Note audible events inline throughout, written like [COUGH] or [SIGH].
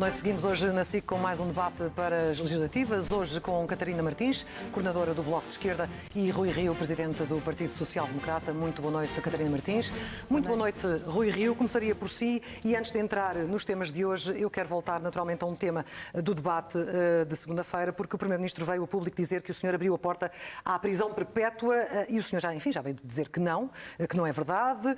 Boa noite. Seguimos hoje na SIC com mais um debate para as legislativas. Hoje com Catarina Martins, coordenadora do Bloco de Esquerda, e Rui Rio, presidente do Partido Social Democrata. Muito boa noite, Catarina Martins. Muito boa noite, Rui Rio. Começaria por si e antes de entrar nos temas de hoje, eu quero voltar naturalmente a um tema do debate uh, de segunda-feira, porque o Primeiro-Ministro veio a público dizer que o senhor abriu a porta à prisão perpétua uh, e o senhor já, enfim, já veio dizer que não, que não é verdade,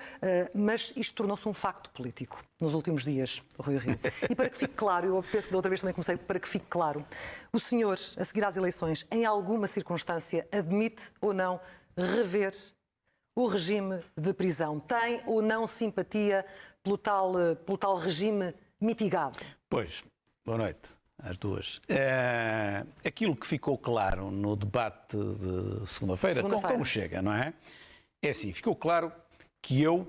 mas isto tornou-se um facto político nos últimos dias, Rui Rio. E para que fique claro, eu penso que da outra vez também comecei, para que fique claro, o senhor, a seguir às eleições, em alguma circunstância, admite ou não rever o regime de prisão? Tem ou não simpatia pelo tal, pelo tal regime mitigado? Pois, boa noite às duas. É, aquilo que ficou claro no debate de segunda-feira, segunda como chega, não é? É assim, ficou claro que eu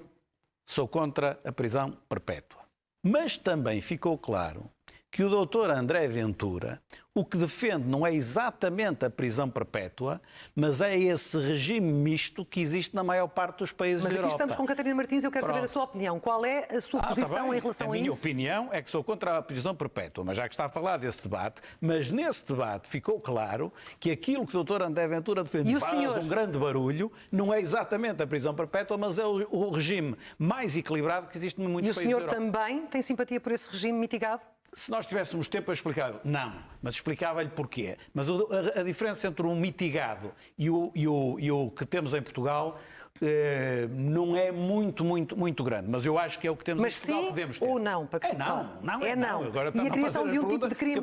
Sou contra a prisão perpétua. Mas também ficou claro que o doutor André Ventura o que defende não é exatamente a prisão perpétua, mas é esse regime misto que existe na maior parte dos países mas da Europa. Mas aqui estamos com Catarina Martins e eu quero Pronto. saber a sua opinião. Qual é a sua ah, tá posição tá em relação a, a isso? A minha opinião é que sou contra a prisão perpétua, mas já que está a falar desse debate, mas nesse debate ficou claro que aquilo que o doutor André Ventura defende faz senhor... um grande barulho não é exatamente a prisão perpétua, mas é o, o regime mais equilibrado que existe em muitos países da Europa. E o senhor também tem simpatia por esse regime mitigado? Se nós tivéssemos tempo a explicar, não, mas explicava-lhe porquê. Mas a, a, diferença entre o mitigado e o, e, o, e o que temos em Portugal eh, não é muito, muito, muito grande, mas eu acho que é o que temos mas em Portugal sim podemos ter. ou não? Para que é não, não é, é não. Agora e a criação de um tipo de crime,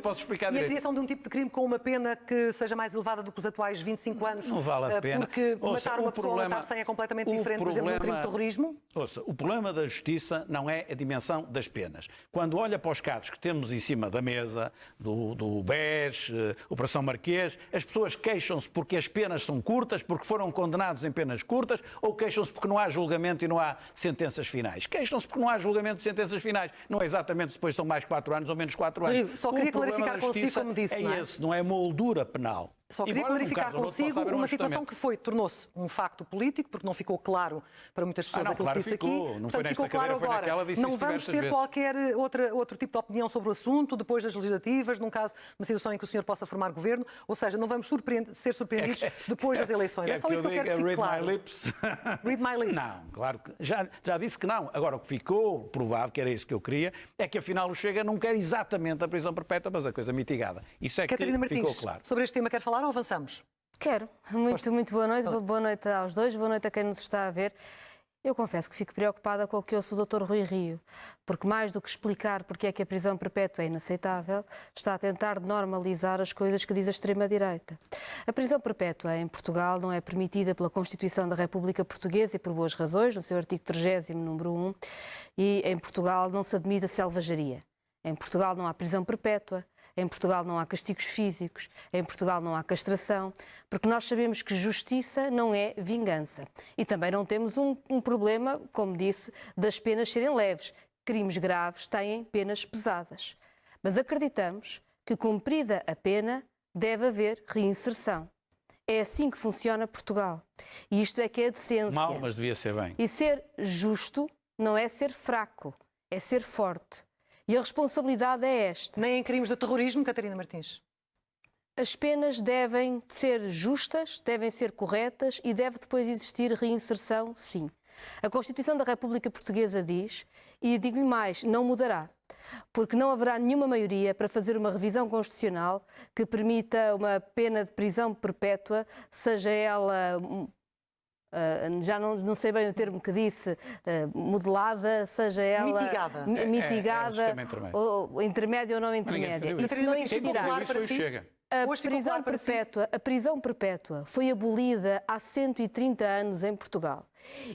e a criação de um tipo de crime com uma pena que seja mais elevada do que os atuais 25 anos, não vale a eh, pena. porque ouça, matar uma pessoa problema, matar 100 é completamente diferente, problema, por exemplo, no crime de terrorismo? Ouça, o problema da justiça não é a dimensão das penas. Quando olha para os casos que temos em cima da mesa, do, do BES, uh, Operação Marquês, as pessoas queixam-se porque as penas são curtas, porque foram condenados em penas curtas, ou queixam-se porque não há julgamento e não há sentenças finais. Queixam-se porque não há julgamento e sentenças finais. Não é exatamente depois são mais 4 anos ou menos 4 anos. Só queria clarificar consigo, como disse. É, não é esse, não é moldura penal. Só queria Embora clarificar consigo uma situação que foi, tornou-se um facto político, porque não ficou claro para muitas pessoas ah, não, aquilo claro que disse ficou. aqui. Não Portanto, ficou claro cadeira, agora. Naquela, não vamos ter vezes. qualquer outra, outro tipo de opinião sobre o assunto depois das legislativas, num caso, uma situação em que o senhor possa formar governo, ou seja, não vamos ser surpreendidos é depois das eleições. É, só isso que eu quero que fique read claro. My lips. [LAUGHS] read my lips. Não, claro que já, já disse que não. Agora, o que ficou provado, que era isso que eu queria, é que afinal o Chega não quer exatamente a prisão perpétua, mas a coisa mitigada. Isso é Catarina que Martins, ficou claro. Sobre este tema quer falar ou avançamos? Quero. Muito, muito boa noite. Boa noite aos dois, boa noite a quem nos está a ver. Eu confesso que fico preocupada com o que ouço o Dr. Rui Rio, porque mais do que explicar porque é que a prisão perpétua é inaceitável, está a tentar normalizar as coisas que diz a extrema-direita. A prisão perpétua em Portugal não é permitida pela Constituição da República Portuguesa e por boas razões, no seu artigo 30, número 1, e em Portugal não se admite a selvageria. Em Portugal não há prisão perpétua, em Portugal não há castigos físicos, em Portugal não há castração, porque nós sabemos que justiça não é vingança. E também não temos um, um problema, como disse, das penas serem leves. Crimes graves têm penas pesadas. Mas acreditamos que, cumprida a pena, deve haver reinserção. É assim que funciona Portugal. E isto é que é a decência. Mal, mas devia ser bem. E ser justo não é ser fraco, é ser forte. E a responsabilidade é esta. Nem em crimes de terrorismo, Catarina Martins. As penas devem ser justas, devem ser corretas e deve depois existir reinserção, sim. A Constituição da República Portuguesa diz, e digo-lhe mais, não mudará, porque não haverá nenhuma maioria para fazer uma revisão constitucional que permita uma pena de prisão perpétua, seja ela Uh, já não, não, sei bem o termo que disse, uh, modelada, seja ela mitigada, mitigada é, é, ou, ou intermédia ou não intermédia. Isso. Não existirá. A prisão, perpétua, a prisão perpétua foi abolida há 130 anos em Portugal.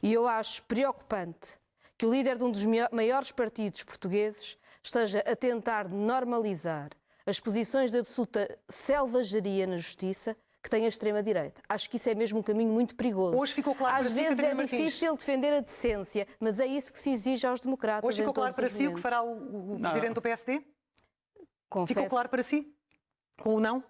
E eu acho preocupante que o líder de um dos maiores partidos portugueses esteja a tentar normalizar as posições de absoluta selvageria na justiça que tem a extrema-direita. Acho que isso é mesmo um caminho muito perigoso. Hoje ficou claro Às para vezes si, é difícil defender a decência, mas é isso que se exige aos democratas. Hoje ficou claro para si momentos. o que fará o, o presidente do PSD? Confesso. Ficou claro para si? Com o não?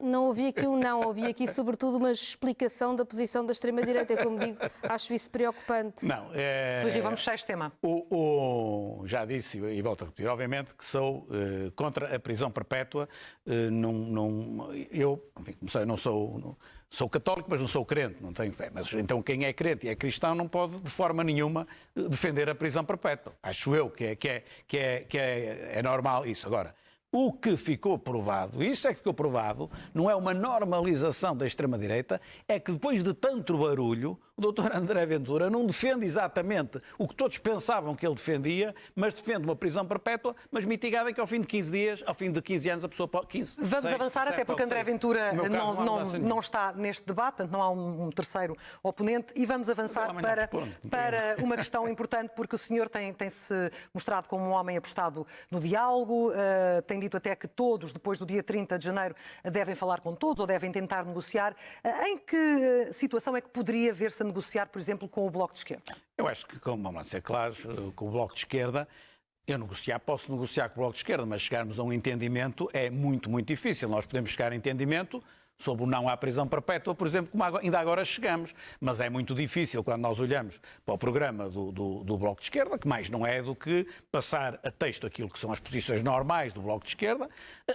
Não ouvi aqui um não, ouvi aqui sobretudo uma explicação da posição da extrema-direita. Como digo, acho isso preocupante. Não, é... Rui, vamos fechar este tema. O, o, já disse e volto a repetir, obviamente que sou uh, contra a prisão perpétua. Uh, não, não, eu, enfim, não, sei, não sou... Não, Sou católico, mas não sou crente, não tenho fé. Mas então quem é crente e é cristão não pode de forma nenhuma defender a prisão perpétua. Acho eu que é, que é, que é, que é, é normal isso. Agora, o que ficou provado, isso é que ficou provado, não é uma normalização da extrema-direita, é que depois de tanto barulho, o doutor André Ventura não defende exatamente o que todos pensavam que ele defendia, mas defende uma prisão perpétua, mas mitigada que ao fim de 15 dias, ao fim de 15 anos, a pessoa pode... 15, Vamos 6, avançar, 7, até porque André Ventura não, não, não, não, está neste debate, não há um, um terceiro oponente, e vamos avançar para, para uma questão importante, porque o senhor tem, tem se mostrado como um homem apostado no diálogo, uh, tem dito até que todos, depois do dia 30 de janeiro, devem falar com todos ou devem tentar negociar. Uh, em que uh, situação é que poderia ver-se negociar, por exemplo, com o Bloco de Esquerda? Eu acho que, como vamos ser claros, com o Bloco de Esquerda, eu negociar, posso negociar com o Bloco de Esquerda, mas chegarmos a um entendimento é muito, muito difícil. Nós podemos chegar a entendimento sobre o não à prisão perpétua, por exemplo, como ainda agora chegamos. Mas é muito difícil quando nós olhamos para o programa do, do, do, Bloco de Esquerda, que mais não é do que passar a texto aquilo que são as posições normais do Bloco de Esquerda.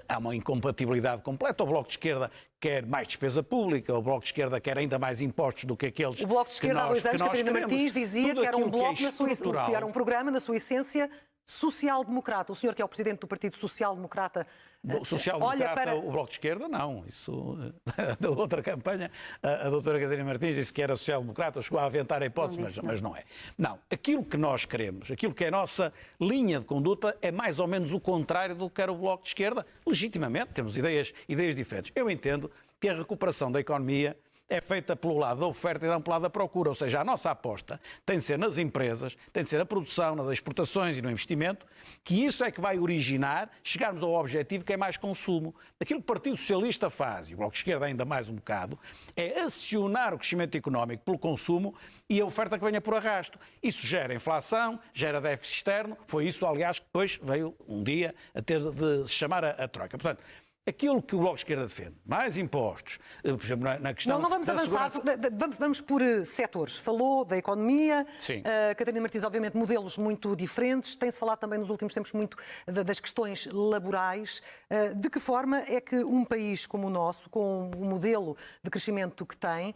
Há uma incompatibilidade completa. O Bloco de Esquerda quer mais despesa pública, o Bloco de Esquerda quer ainda mais impostos do que aqueles. O Bloco de Esquerda, há dois anos, Catarina Martins dizia que era um bloco que, é na sua, que era um programa, na sua essência, social-democrata. O senhor, que é o presidente do Partido Social-Democrata, o social-democrata, para... o Bloco de Esquerda, não. Isso, [LAUGHS] da outra campanha, a, a doutora Catarina Martins disse que era social-democrata, chegou a aventar a hipótese, não mas, não. mas não é. Não, aquilo que nós queremos, aquilo que é a nossa linha de conduta é mais ou menos o contrário do que era o Bloco de Esquerda. Legitimamente, temos ideias, ideias diferentes. Eu entendo que a recuperação da economia é feita pelo lado da oferta e não pelo lado da procura. Ou seja, a nossa aposta tem de ser nas empresas, tem de ser na produção, nas exportações e no investimento, que isso é que vai originar chegarmos ao objetivo que é mais consumo. Aquilo que o Partido Socialista faz, e o Bloco de Esquerda ainda mais um bocado, é acionar o crescimento económico pelo consumo e a oferta que venha por arrasto. Isso gera inflação, gera déficit externo. Foi isso, aliás, que depois veio um dia a ter de chamar a, a troca. Portanto, aquilo que o Bloco de Esquerda defende, mais impostos, eh, por exemplo, na, questão. Não, não vamos avançar, segurança... vamos, vamos por uh, setores. Falou da economia, Sim. Uh, Catarina Martins, obviamente, modelos muito diferentes. Tem-se falado também nos últimos tempos muito das questões laborais. Uh, de que forma é que um país como o nosso, com o modelo de crescimento que tem,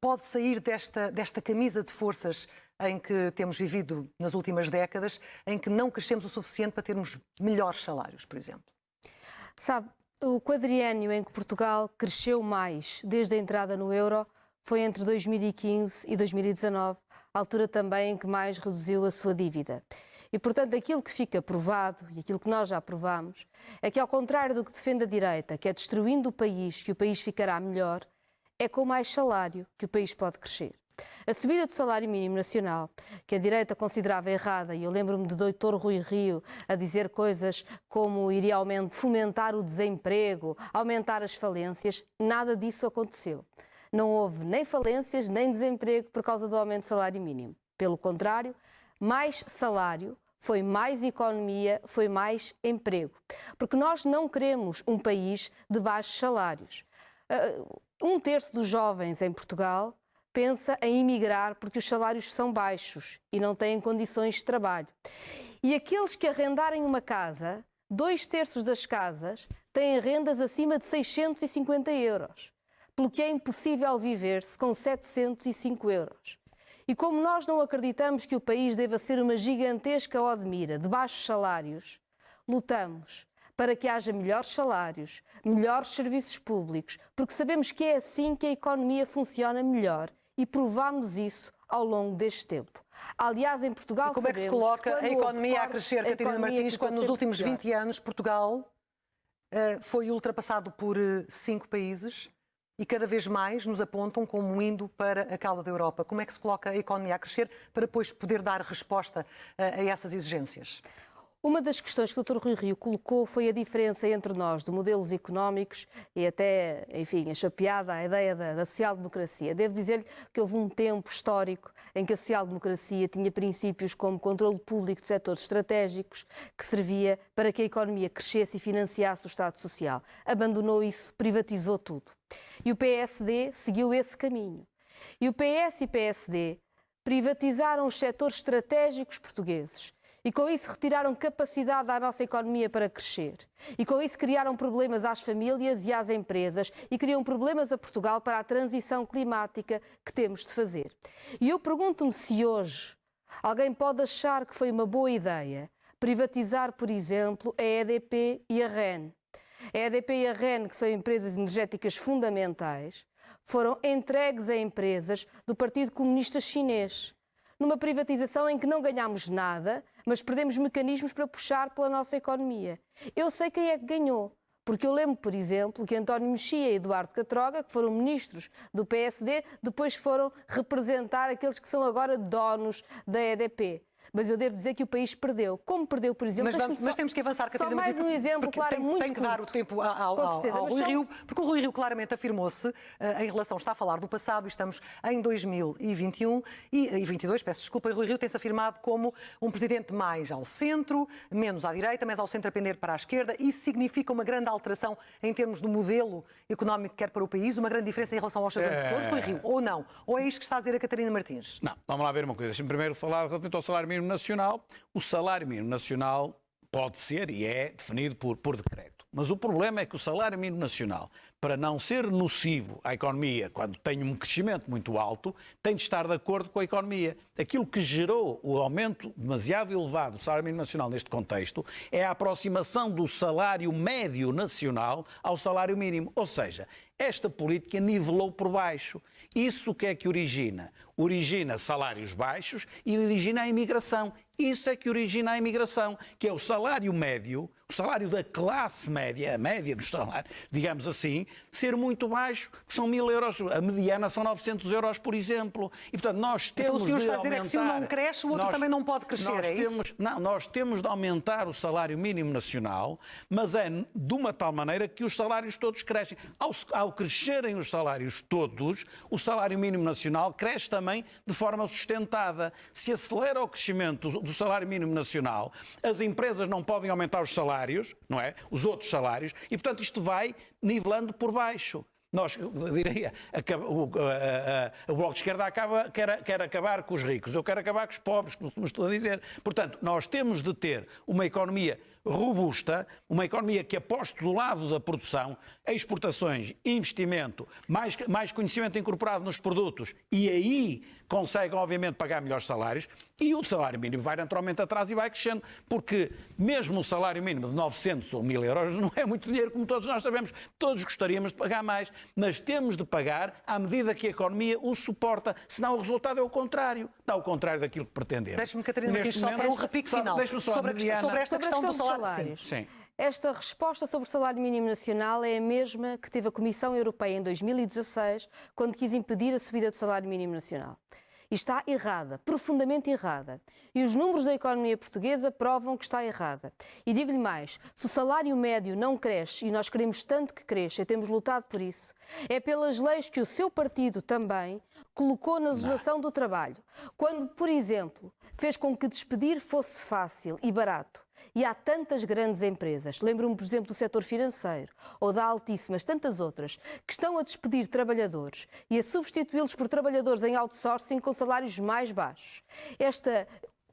pode sair desta, desta camisa de forças em que temos vivido nas últimas décadas, em que não crescemos o suficiente para termos melhores salários, por exemplo? Sabe, o quadriênio em que Portugal cresceu mais desde a entrada no euro foi entre 2015 e 2019, a altura também em que mais reduziu a sua dívida. E, portanto, aquilo que fica provado, e aquilo que nós já provamos, é que, ao contrário do que defende a direita, que é destruindo o país que o país ficará melhor, é com mais salário que o país pode crescer. A subida do salário mínimo nacional, que a direita considerava errada, e eu lembro-me do doutor Rui Rio a dizer coisas como iria fomentar o desemprego, aumentar as falências, nada disso aconteceu. Não houve nem falências nem desemprego por causa do aumento do salário mínimo. Pelo contrário, mais salário foi mais economia, foi mais emprego. Porque nós não queremos um país de baixos salários. Uh, um terço dos jovens em Portugal pensa em emigrar porque os salários são baixos e não têm condições de trabalho. E aqueles que arrendarem uma casa, dois terços das casas têm rendas acima de 650 euros, pelo que é impossível viver-se com 705 euros. E como nós não acreditamos que o país deva ser uma gigantesca Odmira de baixos salários, lutamos para que haja melhores salários, melhores serviços públicos, porque sabemos que é assim que a economia funciona melhor e provámos isso ao longo deste tempo. Aliás, em Portugal e como é que se coloca a economia a crescer, Catarina Martins, quando nos últimos 20 anos Portugal uh, foi ultrapassado por uh, cinco países e cada vez mais nos apontam como indo para a cauda da Europa. Como é que se coloca a economia a crescer para depois poder dar resposta uh, a essas exigências? Uma das questões que o Dr. Rui Rio colocou foi a diferença entre nós, de modelos económicos e até, enfim, a chapeada a ideia da, da social-democracia. Devo dizer-lhe que houve um tempo histórico em que a social-democracia tinha princípios como controle público de setores estratégicos, que servia para que a economia crescesse e financiasse o Estado Social. Abandonou isso, privatizou tudo. E o PSD seguiu esse caminho. E o PS e PSD privatizaram os setores estratégicos portugueses e com isso retiraram capacidade à nossa economia para crescer. E com isso criaram problemas às famílias e às empresas e criam problemas a Portugal para a transição climática que temos de fazer. E eu pergunto-me se hoje alguém pode achar que foi uma boa ideia privatizar, por exemplo, a EDP e a REN. A EDP e a REN, que são empresas energéticas fundamentais, foram entregues a empresas do Partido Comunista Chinês numa privatização em que não ganhamos nada, mas perdemos mecanismos para puxar pela nossa economia. Eu sei quem é que ganhou. Porque eu lembro, por exemplo, que António Mexia e Eduardo Catroga, que foram ministros do PSD, depois foram representar aqueles que são agora donos da EDP mas eu devo dizer que o país perdeu. Como perdeu, por exemplo... Mas, vamos, mas temos que avançar, Catarina. Só mais um exemplo, claro, tem, muito Tem que dar o tempo ao, ao, certeza, ao Rui só... Rio, porque o Rui Rio claramente afirmou-se uh, em relação, está a falar do passado, e estamos em 2021 e, e 22, peço desculpa, e Rui Rio tem-se afirmado como um presidente mais ao centro, menos à direita, mas ao centro a pender para a esquerda. Isso significa uma grande alteração em termos do modelo económico que quer para o país, uma grande diferença em relação aos seus antecessores, Rui Rio, ou não? Ou é isto que está a dizer a Catarina Martins? Não, vamos lá ver uma coisa. Deixa-me primeiro falar relativamente ao salário mínimo nacional. O salário mínimo nacional pode ser e é definido por, por decreto. Mas o problema é que o salário mínimo nacional, para não ser nocivo à economia quando tem um crescimento muito alto, tem de estar de acordo com a economia. Aquilo que gerou o aumento demasiado elevado do salário mínimo nacional neste contexto é a aproximação do salário médio nacional ao salário mínimo. Ou seja, esta política nivelou por baixo. Isso o que é que origina? Origina salários baixos e origina a imigração. Isso é que origina a imigração, que é o salário médio, o salário da classe média, a média dos salários, digamos assim, ser muito baixo, que são mil euros, a mediana são 900 euros, por exemplo. E, portanto, nós temos então, o que está a dizer é que se um não cresce, o outro nós, também não pode crescer, nós é temos, isso? Não, nós temos de aumentar o salário mínimo nacional, mas é de uma tal maneira que os salários todos crescem. Ao, ao crescerem os salários todos, o salário mínimo nacional cresce também de forma sustentada. Se acelera o crescimento do salário mínimo nacional, as empresas não podem aumentar os salários, não é? Os outros salários, e portanto isto vai nivelando por baixo. Nós, diria, acaba, o, a, a, o Bloco de Esquerda acaba, quer, quer acabar com os ricos, eu quero acabar com os pobres, como estou a dizer. Portanto, nós temos de ter uma economia robusta, uma economia que aposte do lado da produção, exportações, investimento, mais, mais conhecimento incorporado nos produtos e aí consegue, obviamente, pagar melhores salários e o salário mínimo vai naturalmente atrás e vai crescendo, porque mesmo o salário mínimo de 900 ou 1000 euros não é muito dinheiro, como todos nós sabemos. Todos gostaríamos de pagar mais, mas temos de pagar à medida que a economia o suporta, senão o resultado é o contrário, dá o contrário daquilo que pretendemos. Deixe-me, Catarina Martins, só para um repique final só, sobre, a, sobre esta questão do salário salários. Sim. Sim. Esta resposta sobre o salário mínimo nacional é a mesma que teve a Comissão Europeia em 2016, quando quis impedir a subida do salário mínimo nacional. E está errada, profundamente errada. E os números da economia portuguesa provam que está errada. E digo-lhe mais: se o salário médio não cresce, e nós queremos tanto que cresça, e temos lutado por isso, é pelas leis que o seu partido também colocou na legislação do trabalho. Quando, por exemplo, fez com que despedir fosse fácil e barato. E há tantas grandes empresas, lembro-me, por exemplo, do setor financeiro ou da Altíssimas, tantas outras, que estão a despedir trabalhadores e a substituí-los por trabalhadores em outsourcing com salários mais baixos. Esta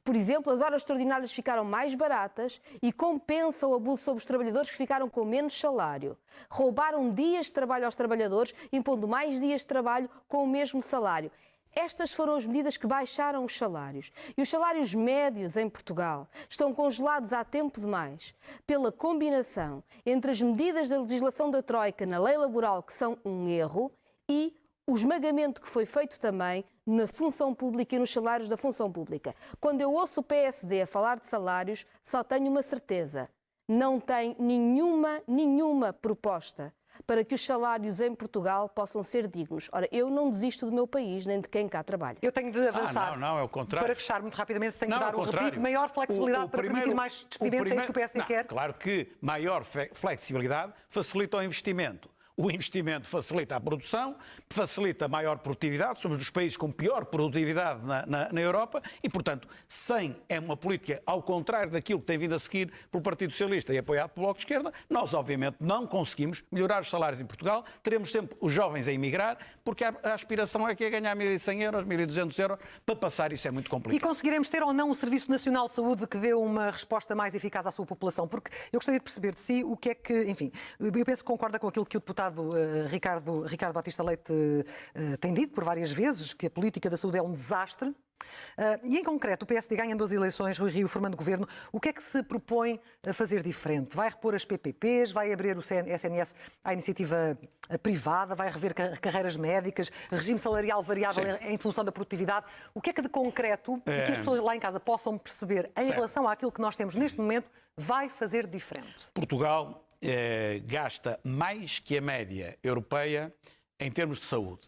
por exemplo, as horas extraordinárias ficaram mais baratas e compensam o abuso sobre os trabalhadores que ficaram com menos salário. Roubaram dias de trabalho aos trabalhadores, impondo mais dias de trabalho com o mesmo salário. Estas foram as medidas que baixaram os salários. E os salários médios em Portugal estão congelados há tempo demais pela combinação entre as medidas da legislação da Troika na lei laboral, que são um erro, e o esmagamento que foi feito também na função pública e nos salários da função pública. Quando eu ouço o PSD a falar de salários, só tenho uma certeza: não tem nenhuma, nenhuma proposta para que os salários em Portugal possam ser dignos. Ora, eu não desisto do meu país, nem de quem cá trabalha. Eu tenho de avançar. Ah, não, não, é o contrário. Para fechar muito rapidamente, se não, que dar um repique, maior flexibilidade o, o para primeiro, permitir mais despedimentos, primeiro, é isso que o PSD não, quer? Claro que maior flexibilidade facilita o investimento. O investimento facilita a produção, facilita maior produtividade, somos dos países com pior produtividade na, na, na, Europa e, portanto, sem é uma política ao contrário daquilo que tem vindo a seguir pelo Partido Socialista e apoiado pelo Bloco de Esquerda, nós, obviamente, não conseguimos melhorar os salários em Portugal, teremos sempre os jovens a emigrar, porque a, a aspiração é que é ganhar 1.100 euros, 1.200 euros, para passar isso é muito complicado. E conseguiremos ter ou não um Serviço Nacional de Saúde que dê uma resposta mais eficaz à sua população? Porque eu gostaria de perceber de si o que é que, enfim, eu penso que concorda com aquilo que o deputado deputado uh, Ricardo, Ricardo Batista Leite uh, tem dito por várias vezes que a política da saúde é um desastre. Uh, e em concreto, o PSD ganha duas eleições, Rui Rio formando governo. O que é que se propõe a fazer diferente? Vai repor as PPPs? Vai abrir o SNS à iniciativa privada? Vai rever carreiras médicas? Regime salarial variável Sim. em função da produtividade? O que é que de concreto, é... que as pessoas lá em casa possam perceber em certo. relação àquilo que nós temos neste momento, vai fazer diferente? Portugal eh, gasta mais que a média europeia em termos de saúde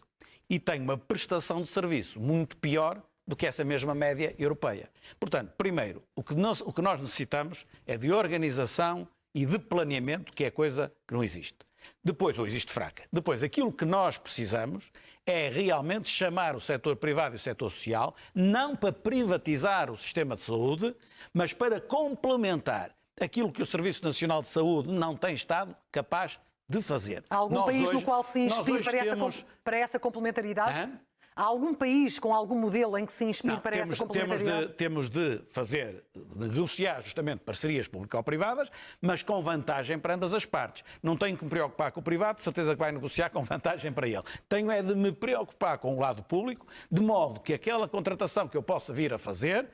e tem uma prestação de serviço muito pior do que essa mesma média europeia. Portanto, primeiro, o que nós, o que nós necessitamos é de organização e de planeamento, que é coisa que não existe. Depois, ou existe fraca. Depois, aquilo que nós precisamos é realmente chamar o setor privado e o setor social, não para privatizar o sistema de saúde, mas para complementar aquilo que o Serviço Nacional de Saúde não tem estado capaz de fazer. Há algum nós país hoje, no qual se inspire para, temos... essa, para essa complementaridade? Hã? Há algum país com algum modelo em que se inspire não, para temos, essa complementaridade? Temos de, temos de fazer, de negociar justamente parcerias público-privadas, mas com vantagem para ambas as partes. Não tenho que me preocupar com o privado, de certeza que vai negociar com [LAUGHS] vantagem para ele. Tenho é de me preocupar com o lado público, de modo que aquela contratação que eu possa vir a fazer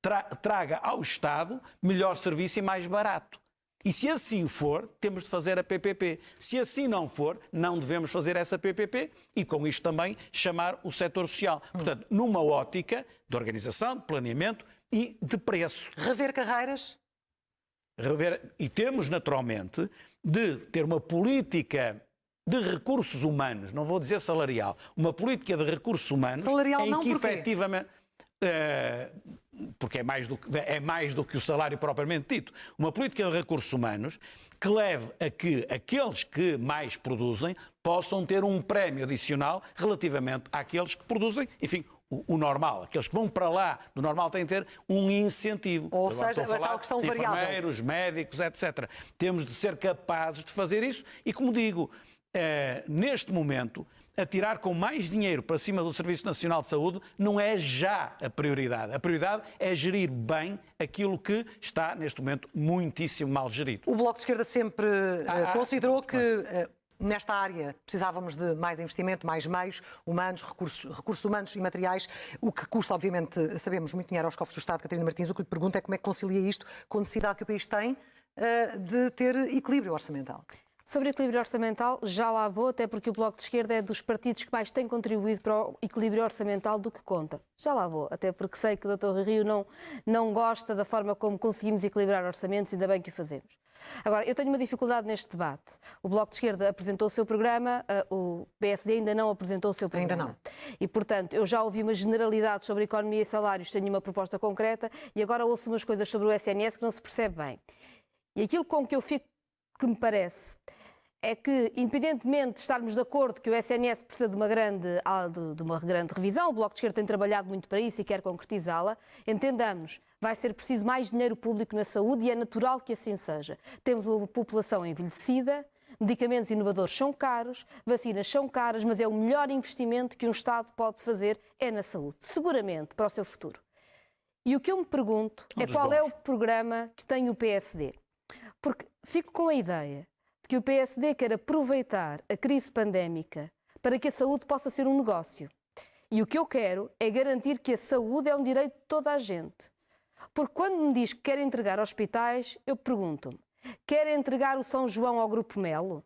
tra traga ao Estado melhor serviço e mais barato. E se assim for, temos de fazer a PPP. Se assim não for, não devemos fazer essa PPP e, com isto também, chamar o setor social. Portanto, numa ótica de organização, de planeamento e de preço. Rever carreiras? Rever... E temos, naturalmente, de ter uma política de recursos humanos, não vou dizer salarial, uma política de recursos humanos salarial em não, que efetivamente. Uh, porque é mais, do, é mais do que o salário propriamente dito, uma política de recursos humanos que leve a que aqueles que mais produzem possam ter um prémio adicional relativamente àqueles que produzem, enfim, o, o, normal. Aqueles que vão para lá do normal têm de ter um incentivo. Ou seja, a tal questão variável. Enfermeiros, médicos, etc. Temos de ser capazes de fazer isso e, como digo, eh, neste momento, atirar com mais dinheiro para cima do Serviço Nacional de Saúde não é já a prioridade. A prioridade é gerir bem aquilo que está, neste momento, muitíssimo mal gerido. O Bloco de Esquerda sempre ah, uh, considerou que. Uh, nesta área precisávamos de mais investimento, mais meios humanos, recursos, recursos humanos e materiais, o que custa, obviamente, sabemos, muito dinheiro aos cofres do Estado. Catarina Martins, o que lhe pergunto é como é que concilia isto com a necessidade que o país tem uh, de ter equilíbrio orçamental. Sobre equilíbrio orçamental, já lá vou, até porque o Bloco de Esquerda é dos partidos que mais tem contribuído para o equilíbrio orçamental do que conta. Já lá vou, até porque sei que o Dr. Rio não, não gosta da forma como conseguimos equilibrar orçamentos, ainda bem que o fazemos. Agora, eu tenho uma dificuldade neste debate. O Bloco de Esquerda apresentou o seu programa, uh, o PSD ainda não apresentou o seu programa. Ainda não. E, portanto, eu já ouvi uma generalidade sobre economia e salários, tenho uma proposta concreta, e agora ouço umas coisas sobre o SNS que não se percebe bem. E aquilo com que eu fico, que me parece, é que, independentemente de estarmos de acordo que o SNS precisa de uma grande, de uma grande revisão, o Bloco de Esquerda tem trabalhado muito para isso e quer concretizá-la, entendamos, vai ser preciso mais dinheiro público na saúde e é natural que assim seja. Temos uma população envelhecida, medicamentos inovadores são caros, vacinas são caras, mas é o melhor investimento que um Estado pode fazer é na saúde, seguramente, para o seu futuro. E o que eu me pergunto é qual é o programa que tem o PSD. Porque fico com a ideia que o PSD quer aproveitar a crise pandémica para que a saúde possa ser um negócio. E o que eu quero é garantir que a saúde é um direito de toda a gente. Porque quando me diz que quer entregar hospitais, eu pergunto-me: quer entregar o São João ao Grupo Melo?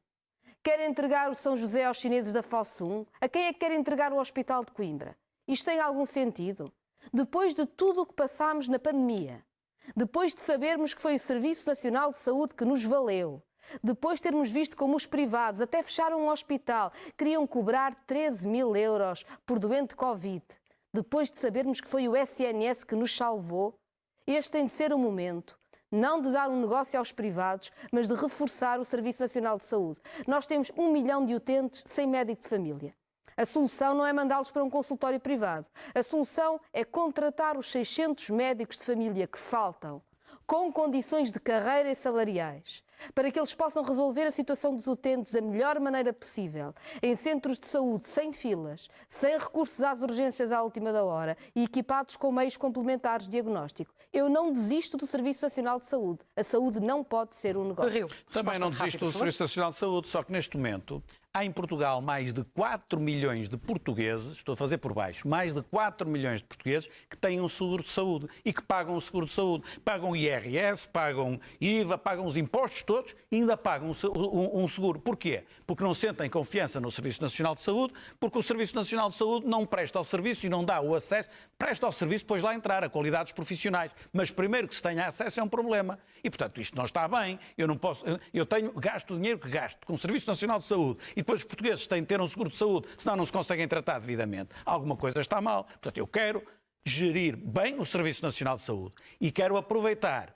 Quer entregar o São José aos chineses da Fossum? A quem é que quer entregar o Hospital de Coimbra? Isto tem algum sentido? Depois de tudo o que passámos na pandemia, depois de sabermos que foi o Serviço Nacional de Saúde que nos valeu, depois de termos visto como os privados até fecharam um hospital, queriam cobrar 13 mil euros por doente Covid, depois de sabermos que foi o SNS que nos salvou, este tem de ser o momento não de dar um negócio aos privados, mas de reforçar o Serviço Nacional de Saúde. Nós temos um milhão de utentes sem médico de família. A solução não é mandá-los para um consultório privado. A solução é contratar os 600 médicos de família que faltam, com condições de carreira e salariais, para que eles possam resolver a situação dos utentes da melhor maneira possível, em centros de saúde sem filas, sem recursos às urgências à última da hora e equipados com meios complementares de diagnóstico. Eu não desisto do Serviço Nacional de Saúde. A saúde não pode ser um negócio. Rio. Também não desisto do Serviço Nacional de Saúde, só que neste momento Há em Portugal mais de 4 milhões de portugueses, estou a fazer por baixo, mais de 4 milhões de portugueses que têm um seguro de saúde e que pagam o seguro de saúde. Pagam IRS, pagam IVA, pagam os impostos todos e ainda pagam um seguro. Porquê? Porque não sentem confiança no Serviço Nacional de Saúde, porque o Serviço Nacional de Saúde não presta ao serviço e não dá o acesso, presta ao serviço depois lá entrar, a qualidades profissionais. Mas primeiro que se tenha acesso é um problema. E, portanto, isto não está bem. Eu não posso, eu tenho, gasto o dinheiro que gasto com o Serviço Nacional de Saúde depois os portugueses têm de ter um seguro de saúde, senão não se conseguem tratar devidamente. Alguma coisa está mal. Portanto, eu quero gerir bem o Serviço Nacional de Saúde e quero aproveitar.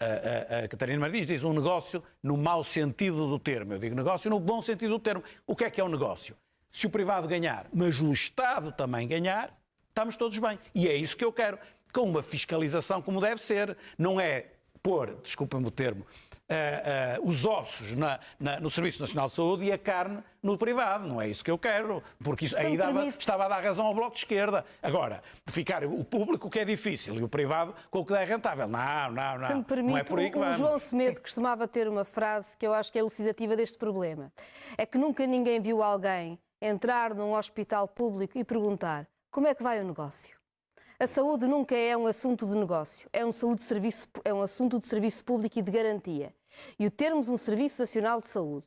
A, a, a Catarina Martins diz um negócio no mau sentido do termo. Eu digo negócio no bom sentido do termo. O que é que é um negócio? Se o privado ganhar, mas o Estado também ganhar, estamos todos bem. E é isso que eu quero. Com uma fiscalização como deve ser. Não é pôr, desculpa-me o termo, uh, uh, os ossos na, na, no Serviço Nacional de Saúde e a carne no privado. Não é isso que eu quero, porque isso, aí dava, estava a dar razão ao Bloco de Esquerda. Agora, ficar o público que é difícil e o privado com o que é rentável. Não, não, não. Se me permite, não é por aí que vamos. o João Semedo costumava ter uma frase que eu acho que é elucidativa deste problema. É que nunca ninguém viu alguém entrar num hospital público e perguntar como é que vai o negócio. A saúde nunca é um assunto de negócio, é um, saúde serviço, é um assunto de serviço público e de garantia. E o termos um Serviço Nacional de Saúde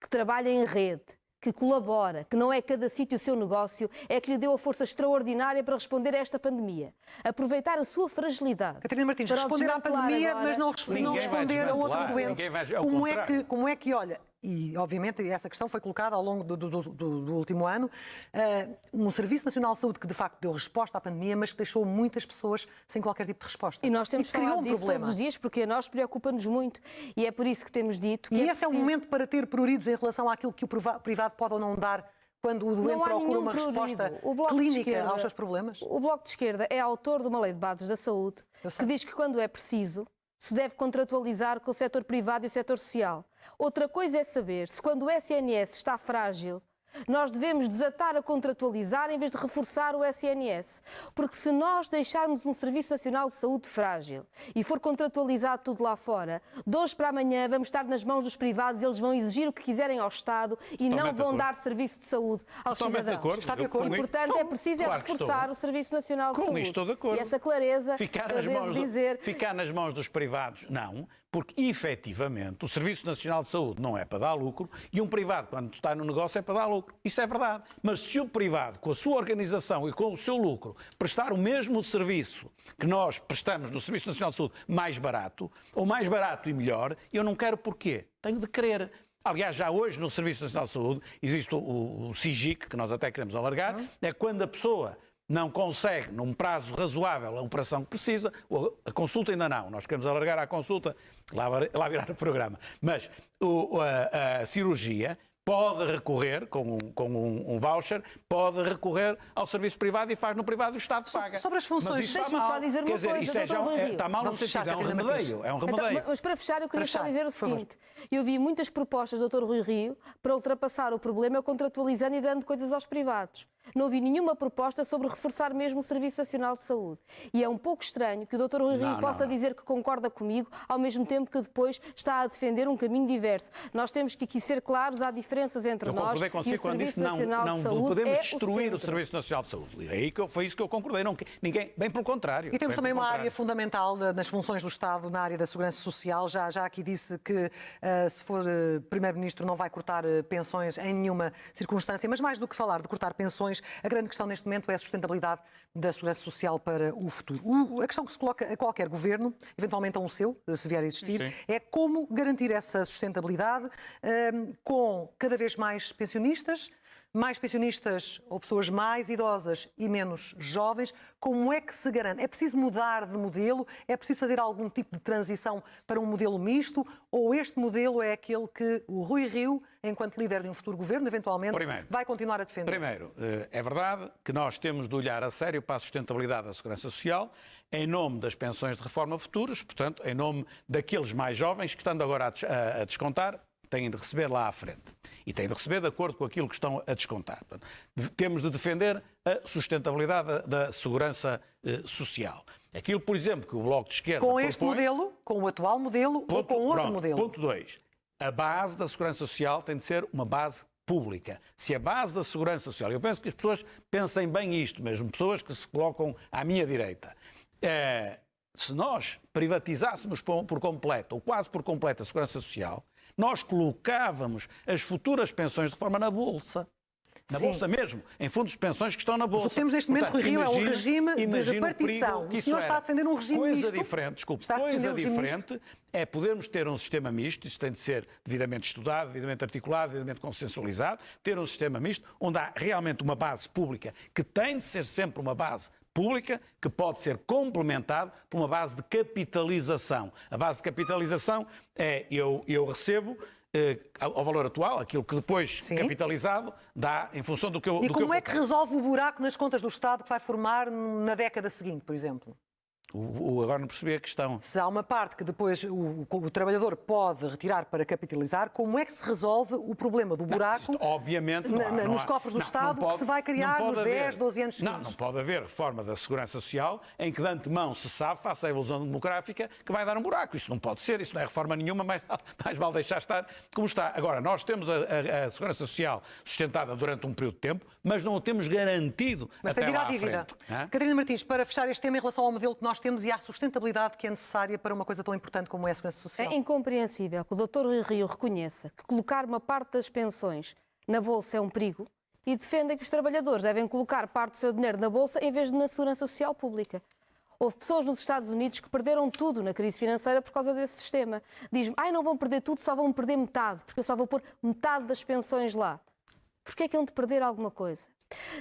que trabalha em rede, que colabora, que não é cada sítio o seu negócio, é que lhe deu a força extraordinária para responder a esta pandemia. Aproveitar a sua fragilidade. Catarina Martins, responder à pandemia, agora, mas não, não responder a outros doentes. Como, é que, como é que, olha, e obviamente essa questão foi colocada ao longo do, do, do, do último ano, uh, um Serviço Nacional de Saúde que de facto deu resposta à pandemia, mas que deixou muitas pessoas sem qualquer tipo de resposta. E nós temos falado um disso problema. todos os dias, porque a nós preocupa-nos muito e é por isso que temos dito que E é esse preciso... é o momento para ter pruridos em relação àquilo que o privado pode ou não dar quando o doente procura uma resposta clínica esquerda, aos seus problemas? O Bloco de Esquerda é autor de uma lei de bases da saúde que diz que quando é preciso se deve contratualizar com o setor privado e o setor social. Outra coisa é saber se quando o SNS está frágil, nós devemos desatar a contratualizar em vez de reforçar o SNS. Porque se nós deixarmos um Serviço Nacional de Saúde frágil e for contratualizado tudo lá fora, de hoje para amanhã vamos estar nas mãos dos privados, eles vão exigir o que quiserem ao Estado e Totalmente não vão dar serviço de saúde aos Totalmente cidadãos. De acordo. Está de acordo. E, portanto, é preciso é reforçar o Serviço Nacional de Com Saúde. estou de acordo. E essa clareza, ficar nas, mãos dizer... do, ficar nas mãos dos privados, não, porque efetivamente o Serviço Nacional de Saúde não é para dar lucro e um privado, quando está no negócio, é para dar lucro. Isso é verdade. Mas se o privado, com a sua organização e com o seu lucro, prestar o mesmo serviço que nós prestamos no Serviço Nacional de Saúde mais barato, ou mais barato e melhor, eu não quero porquê. Tenho de querer. Aliás, já hoje no Serviço Nacional de Saúde existe o, o, o SIGIC, que nós até queremos alargar, é quando a pessoa não consegue, num prazo razoável, a operação que precisa, a consulta ainda não, nós queremos alargar a consulta, lá, lá virar o programa, mas o, a, a cirurgia pode recorrer, com, um, com um, um, voucher, pode recorrer ao serviço privado e faz no privado e o Estado paga. Sobre as funções, deixa-me só dizer uma dizer, coisa, é, já, é, está mal no sentido, é um remedeio. É um remedeio. Então, mas para fechar, eu queria fechar, só dizer o seguinte. Eu vi muitas propostas do Dr. Rui Rio para ultrapassar o problema contratualizando e dando coisas aos privados não vi nenhuma proposta sobre reforçar mesmo o Serviço Nacional de Saúde. E é um pouco estranho que o Dr. Rui Rio possa não. dizer que concorda comigo, ao mesmo tempo que depois está a defender um caminho diverso. Nós temos que aqui ser claros, há diferenças entre eu nós e o Serviço disse, Nacional não, de Saúde. Não podemos é destruir o, o, Serviço Nacional de Saúde. É aí que eu, foi isso que eu concordei. Não, ninguém, bem pelo contrário. E temos também uma área fundamental nas funções do Estado, na área da segurança social. Já, já aqui disse que uh, se for uh, Primeiro-Ministro não vai cortar uh, pensões em nenhuma circunstância, mas mais do que falar de cortar pensões, A grande questão neste momento é a sustentabilidade da segurança social para o futuro. O, a questão que se coloca a qualquer governo, eventualmente a um seu, se vier a existir, Sim. é como garantir essa sustentabilidade um, com cada vez mais pensionistas, mais pensionistas ou pessoas mais idosas e menos jovens, como é que se garante? É preciso mudar de modelo? É preciso fazer algum tipo de transição para um modelo misto? Ou este modelo é aquele que o Rui Rio, enquanto líder de um futuro governo, eventualmente Primeiro, vai continuar a defender? Primeiro, eh, é verdade que nós temos de olhar a sério para a sustentabilidade da segurança social em nome das pensões de reforma futuras, portanto, em nome daqueles mais jovens que, estando agora a descontar, têm de receber lá à frente. E têm de receber de acordo com aquilo que estão a descontar. Portanto, temos de defender a sustentabilidade da, da segurança eh, social. Aquilo, por exemplo, que o Bloco de Esquerda. Com este propõe, modelo, com o atual modelo ponto, ou com outro pronto, modelo? Ponto 2. A base da segurança social tem de ser uma base pública. Se a base da segurança social, eu penso que as pessoas pensem bem isto, mesmo pessoas que se colocam à minha direita. É, se nós privatizássemos por completo, ou quase por completo, a segurança social, nós colocávamos as futuras pensões de reforma na Bolsa. Na Sim. Bolsa mesmo, em fundos de pensões que estão na Bolsa. O que temos neste momento, Portanto, Rio, é um regime de repartição. O, o senhor está a defender um regime coisa misto? Diferente, desculpe, está coisa um diferente é podermos ter um sistema misto, isso tem de ser devidamente estudado, devidamente articulado, devidamente consensualizado, ter um sistema misto onde há realmente uma base pública, que tem de ser sempre uma base pública que pode ser complementado por uma base de capitalização. A base de capitalização é eu, eu recebo eh, ao valor atual, aquilo que depois Sim. capitalizado dá em função do que eu. E como que é que resolve o buraco nas contas do Estado que vai formar na década seguinte, por exemplo? O, o, agora não percebi a questão. Se há uma parte que depois o, o, trabalhador pode retirar para capitalizar, como é que se resolve o problema do buraco não, obviamente, na, há, nos há, cofres do não, Estado pode, que se vai criar nos haver, 10, 12 anos seguintes? Não, não pode haver reforma da segurança social em que de antemão se sabe, face à evolução demográfica, que vai dar um buraco. Isso não pode ser, isso não é reforma nenhuma, mas [LAUGHS] mais vale deixar estar como está. Agora, nós temos a, a, a segurança social sustentada durante um período de tempo, mas não o temos garantido mas até tem lá à dívida. Catarina Martins, para fechar este tema em relação ao modelo que nós temos e à sustentabilidade que é necessária para uma coisa tão importante como é a segurança social. É incompreensível que o Dr. Rui Rio reconheça que colocar uma parte das pensões na Bolsa é um perigo e defenda que os trabalhadores devem colocar parte do seu dinheiro na Bolsa em vez de na segurança social pública. Houve pessoas nos Estados Unidos que perderam tudo na crise financeira por causa desse sistema. Diz-me, ai, não vão perder tudo, só vão perder metade, porque eu só vou pôr metade das pensões lá. Porquê é que iam de perder alguma coisa?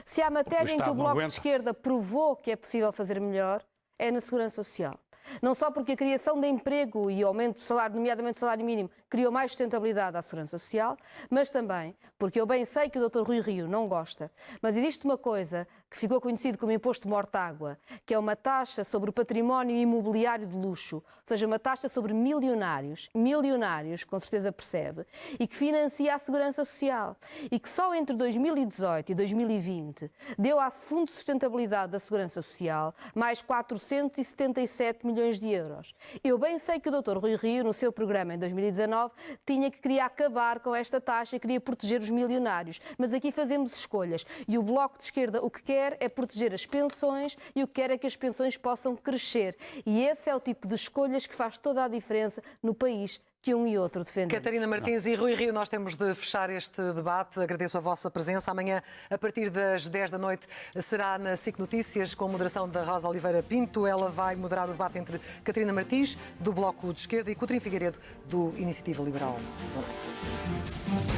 Se há matéria em que o Bloco de Esquerda provou que é possível fazer melhor, é na segurança social. Não só porque a criação de emprego e aumento do salário, nomeadamente do salário mínimo, criou mais sustentabilidade à segurança social, mas também porque eu bem sei que o Dr. Rui Rio não gosta, mas existe uma coisa que ficou conhecido como imposto morta-água, que é uma taxa sobre o património imobiliário de luxo, ou seja, uma taxa sobre milionários, milionários, com certeza percebe, e que financia a segurança social, e que só entre 2018 e 2020 deu à Fundo de Sustentabilidade da Segurança Social mais 477 milhões de euros. Eu bem sei que o Dr. Rui Rio, no seu programa em 2019, tinha que queria acabar com esta taxa e queria proteger os milionários, mas aqui fazemos escolhas, e o Bloco de Esquerda o que quer é proteger as pensões e o que quer é que as pensões possam crescer. E esse é o tipo de escolhas que faz toda a diferença no país que um e outro defendem. Catarina Martins Não. e Rui Rio, nós temos de fechar este debate. Agradeço a vossa presença. Amanhã, a partir das 10 da noite, será na SIC Notícias, com moderação da Rosa Oliveira Pinto. Ela vai moderar o debate entre Catarina Martins, do Bloco de Esquerda, e Coutrinho Figueiredo, do Iniciativa Liberal. Boa noite.